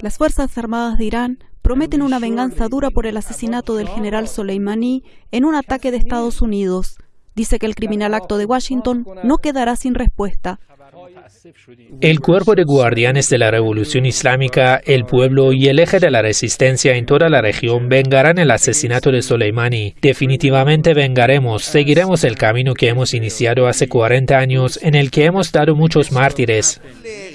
Las Fuerzas Armadas de Irán prometen una venganza dura por el asesinato del general Soleimani en un ataque de Estados Unidos. Dice que el criminal acto de Washington no quedará sin respuesta. El cuerpo de guardianes de la revolución islámica, el pueblo y el eje de la resistencia en toda la región vengarán el asesinato de Soleimani. Definitivamente vengaremos, seguiremos el camino que hemos iniciado hace 40 años en el que hemos dado muchos mártires.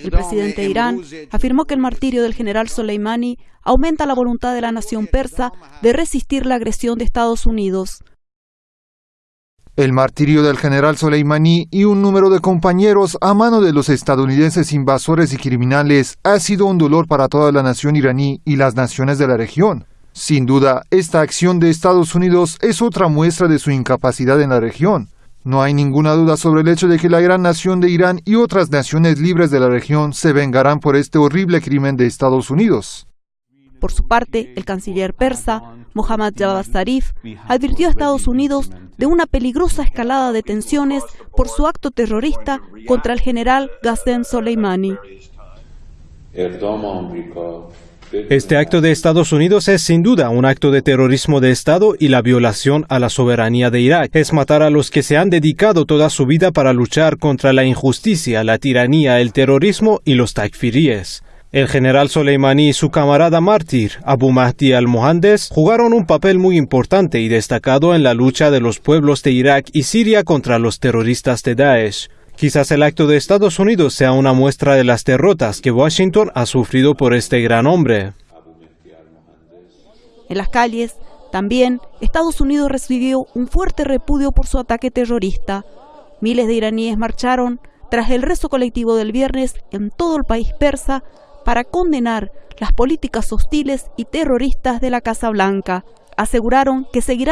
El presidente de Irán afirmó que el martirio del general Soleimani aumenta la voluntad de la nación persa de resistir la agresión de Estados Unidos. El martirio del general Soleimani y un número de compañeros a mano de los estadounidenses invasores y criminales ha sido un dolor para toda la nación iraní y las naciones de la región. Sin duda, esta acción de Estados Unidos es otra muestra de su incapacidad en la región. No hay ninguna duda sobre el hecho de que la gran nación de Irán y otras naciones libres de la región se vengarán por este horrible crimen de Estados Unidos. Por su parte, el canciller persa, Mohammad Javad Zarif, advirtió a Estados Unidos de una peligrosa escalada de tensiones por su acto terrorista contra el general Qasem Soleimani. Este acto de Estados Unidos es sin duda un acto de terrorismo de Estado y la violación a la soberanía de Irak. Es matar a los que se han dedicado toda su vida para luchar contra la injusticia, la tiranía, el terrorismo y los takfiríes. El general Soleimani y su camarada mártir, Abu Mahdi al-Mohandes, jugaron un papel muy importante y destacado en la lucha de los pueblos de Irak y Siria contra los terroristas de Daesh. Quizás el acto de Estados Unidos sea una muestra de las derrotas que Washington ha sufrido por este gran hombre. En las calles, también, Estados Unidos recibió un fuerte repudio por su ataque terrorista. Miles de iraníes marcharon tras el rezo colectivo del viernes en todo el país persa para condenar las políticas hostiles y terroristas de la Casa Blanca. Aseguraron que seguirán